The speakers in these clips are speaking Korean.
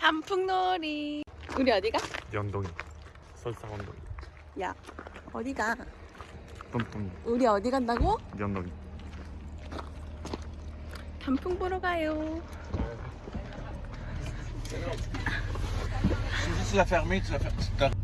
단풍놀이 우리 어디가? 연동이 설사 언동이 야 어디가? 뿜뿜 우리 어디 간다고? 연동이 단풍 보러 가요 Si t a f e r m e tu vas faire.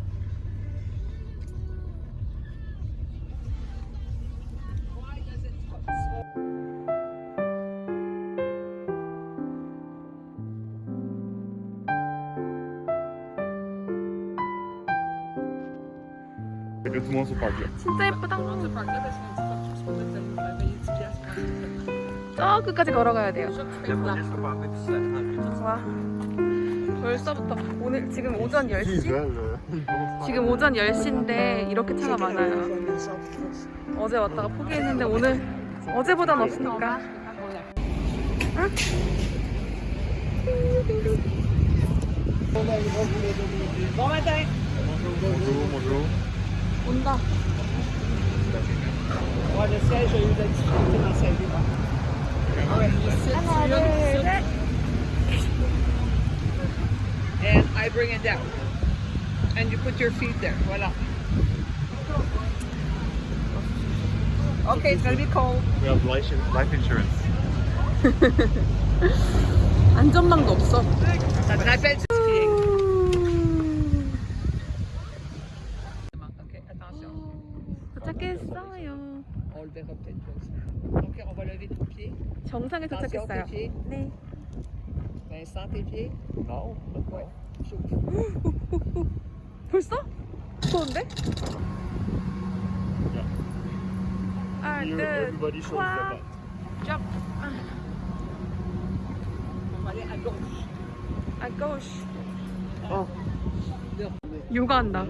Я думал, он супаки. 진짜 예쁘다. 저 끝까지 걸어가야 돼요. 와. 벌써부터 오늘 지금 오전 10시? 지금 오전 10시인데 이렇게 차가 많아요. 어제 왔다가 포기했는데 오늘 어제보단 없으니까. 응? 온다. And I bring it down. And you put your feet there. Voilà. Okay, it's gonna be cold. We have life, life insurance. 안전망도 없어. 도착했어요. 네. 네, strategy? No, but wait. Shoot. 벌써? 무서운데? Yeah. 아, Here 네. everybody shows 와. their butt. Jump. Allez, à gauche. À gauche. 어. 요가한다.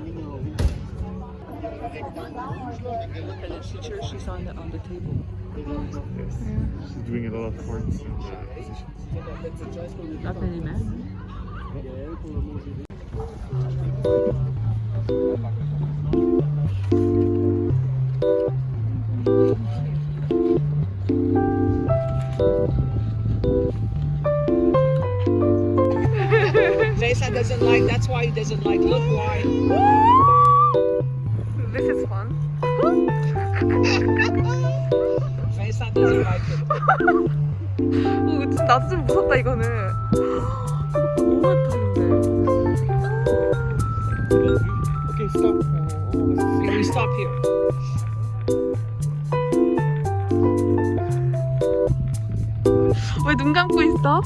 And the teacher, she's on the, on the table. Yes. Yeah. She's doing a lot of and uh, positions. Not Jason doesn't like, that's why he doesn't like look why. 산도지 마이크 나도 좀 무섭다 이거는 너무 많다는데 오케이 스톱 We stop here 왜 눈 감고 있어?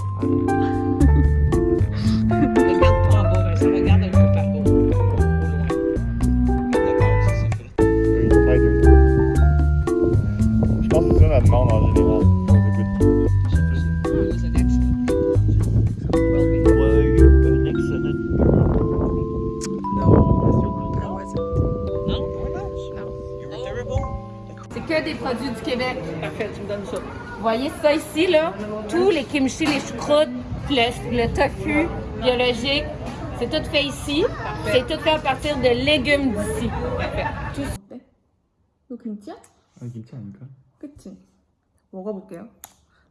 Vous voyez ça ici, là? Tous les kimchi, les choucroutes, le, le tofu biologique, c'est tout fait ici. C'est tout fait à partir de légumes d'ici. Tout 어때? 이거 김치야? 아 김치 아닐까? 그치? 먹어볼게요.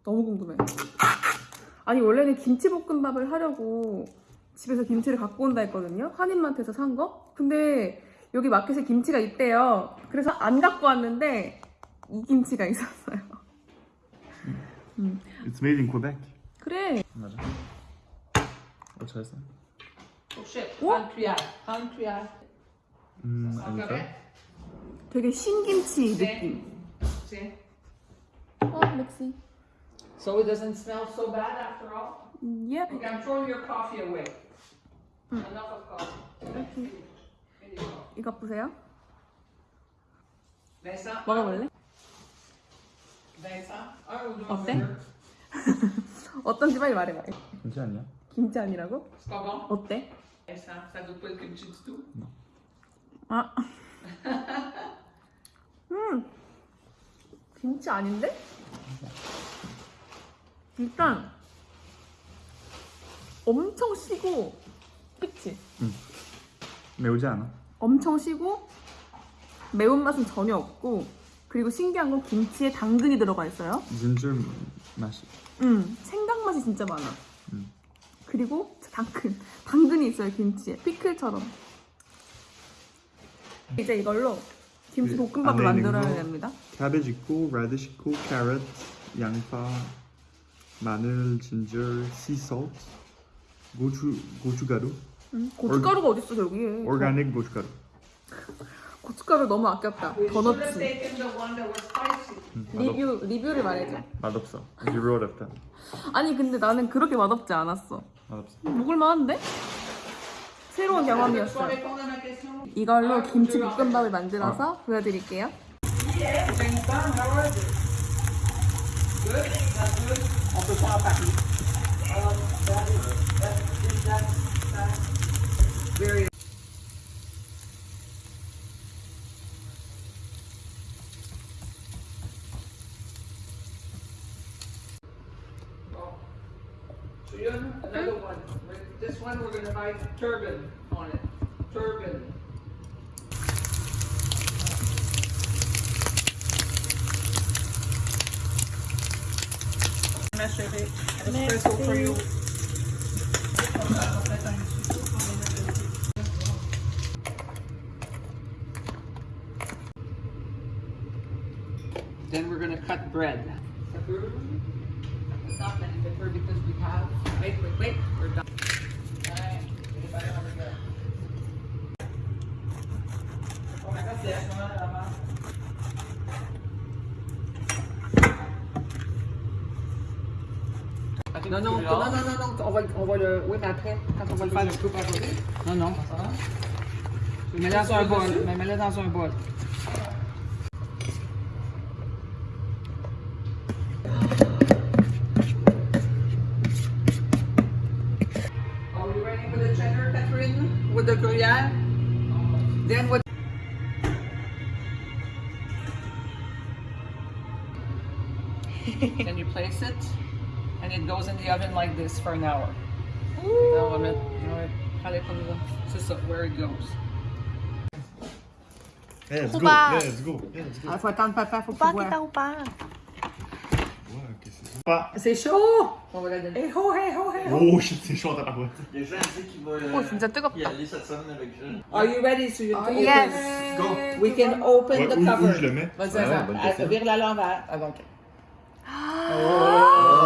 너무 궁금해. 아니 원래는 김치볶음밥을 하려고 집에서 김치를 갖고 온다 했거든요. 한인마트에서 산 거? 근데 여기 마켓에 김치가 있대요. 그래서 안 갖고 왔는데 이 김치가 있었어요. It's made in Quebec. 그래. 맞아. 어 잘했어. shit. Country, country. 음 되게 신김치 느낌. 네. So it doesn't smell so bad after all. Yep. Okay, I'm throwing your coffee away. Enough of coffee. Okay. 이거 보세요. 먹어볼래? 어때? 어떤지 빨리 말해봐. 김치 아니야? 김치 아니라고? 어때? 뭐? 아. 음. 김치 아닌데? 일단 엄청 시고 그치? 응. 매우지 않아? 엄청 시고 매운맛은 전혀 없고 그리고 신기한 건 김치에 당근이 들어가 있어요. 눈줄 맛이. 음, 생강 맛이 진짜 많아. 음. 그리고 당근. 당근이 있어요, 김치에. 피클처럼. 이제 이걸로 김치 네, 볶음밥을 만들어야 됩니다. 캐베지 있고, 레드시 있고, 캐럿, 양파, 마늘, 진저, 시소 고추, 고춧가루. 음, 고춧가루가 어딨어, 저기. 오가닉 고춧가루. 고춧가루 너무 아꼈다. 더 넣지. 리뷰 리뷰를 말해줘. 맛없어. Zero o 아니 근데 나는 그렇게 맛없지 않았어. 맛없어. 먹을 만한데? 새로운 경험이었어. 이걸로 김치 볶음밥을 만들어서 어. 보여드릴게요. 어, one, we're going to write turban on it. Turban. Espresso for you. Then we're going to cut bread. Pepper. It's not because we have. Wait, wait, wait. We're done. Non, non, non, non, non, on va, on va le. Oui, mais après, quand on va le faire le coupe à côté. Non, non. Mets-le dans un bol. Mets-le dans un bol. with the gruyere. Then with Then you place it. and it goes in the oven like this for an hour. Là, on c'est ça, where it goes. Let's eh, go, let's eh, go, let's eh, go. Ah, faut attendre papa, faut pas qu'il ouvert. C'est chaud! On va la donner. Hey ho, hey ho, hey ho! Oh, oh, oh. oh c'est chaud, t'as pas quoi? Il y a Jean qui va oh, y aller cette semaine avec Jean. Are you ready? So you oh, yes! Go! We can open the cover. Où je le mets? Vas-y, vas-y. Ah, vire la lampe avant. Ah! Oh.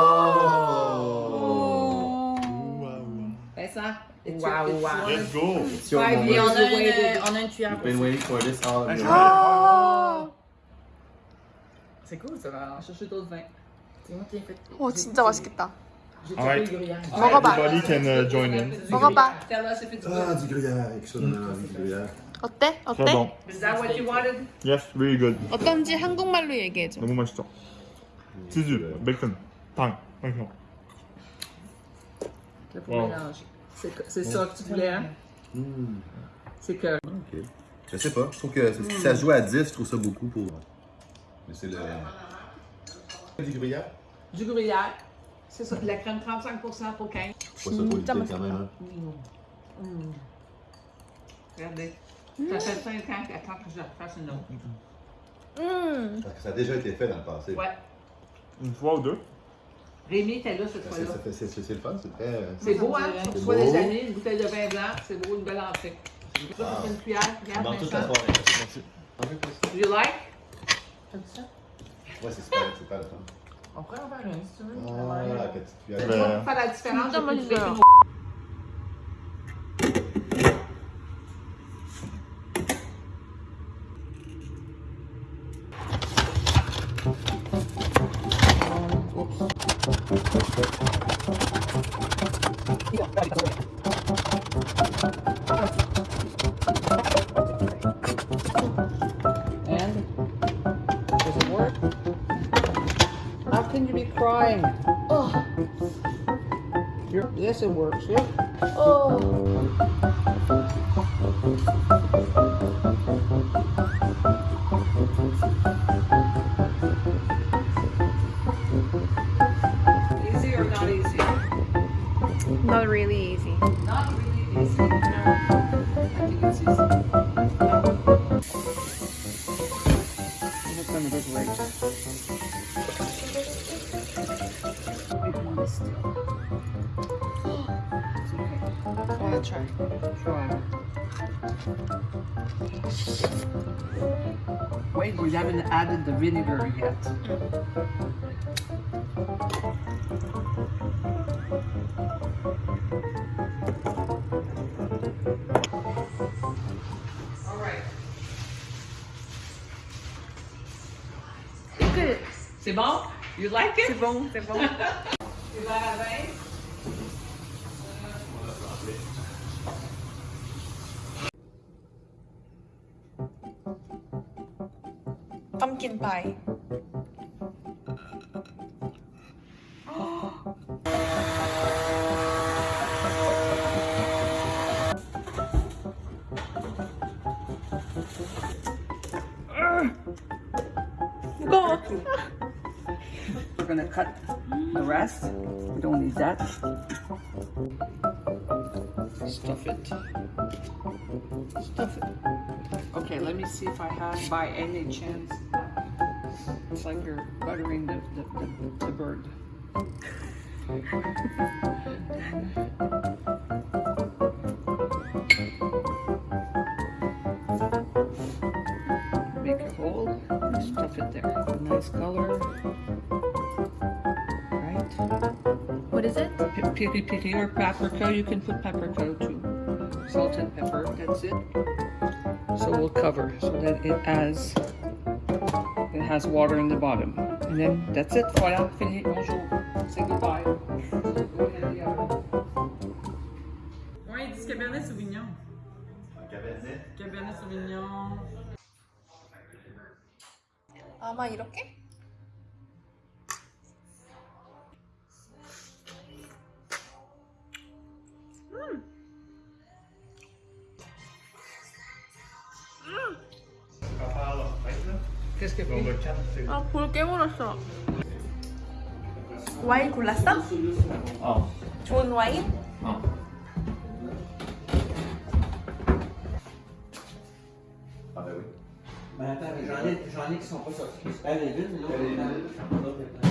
ça. Wow, wow. Let's go. It's your Five moment. On a, une, on a une cuillère. We've been waiting for this all of your life. C'est cool, ça va chercher d'autres vins. C'est moi qui ai fait. Oh, 진짜 맛있겠다. Alright, everybody can uh, join in. 먹어봐. 아, du gruyère, excellent, du gruyère. 어때? 어때? très bon. Is that what you wanted? Yes, really good. 어떤지 한국말로 얘기해줘. 너무 맛있어. 치즈, 맥주, 당, 당근. 와우. C'est ça que tu voulais, hein? Hmm. C'est que... Ok. Je sais pas, je trouve que si ça joue à 10, je trouve ça beaucoup pour... Mais c'est le... Du gruyère? Du gruyère. C'est ça, la crème 35% pour 15. Pas ça quand même, hein. hmm. Hmm. Regardez. Ça fait 5 ans qu'attends que je refasse une autre. Parce ça a déjà été fait dans le passé. Ouais. Une fois ou deux? Rémi était là ce soir-là. C'est le fun, c'est très. Euh, c'est beau, hein? Tu reçois des amis, une bouteille de vin blanc, c'est beau, une belle entrée. c'est Une cuillère, regarde. Dans toute la soirée, merci. Hein, you like? T'as dit ça? Ouais, c'est super, c'est pas le fun. On pourrait en faire un si tu veux. Ah, la petite cuillère. Tu vas ben. faire la différence. crying. Oh. it works, yeah? Oh. we haven't added the vinegar yet. All right. C'est bon? You like it? C'est bon, c'est bon. Bye. We're gonna cut the rest. We don't need that. Stuff it. Stuff it. Okay, let me see if I have by any chance it's like you're buttering the, the, the, the bird. Make a hole and stuff it there. Nice color. Right? What is it? Piri piri or paprika. You can put paprika too. Salt and pepper. That's it. So we'll cover so that it has has water in the bottom. And then that's it for now. Bonjour. Say goodbye. Oui, du Cabernet Sauvignon. Cabernet. Cabernet Sauvignon. Ah, 아마 hmm. 이렇게? 음. 아, 볼 깨물었어. 와인 골랐어? 어. 좋은 와인? 어. Ah ben oui. Mais attends, j'en ai, ai qui sont pas sortis. Elle est vide, mais l'autre est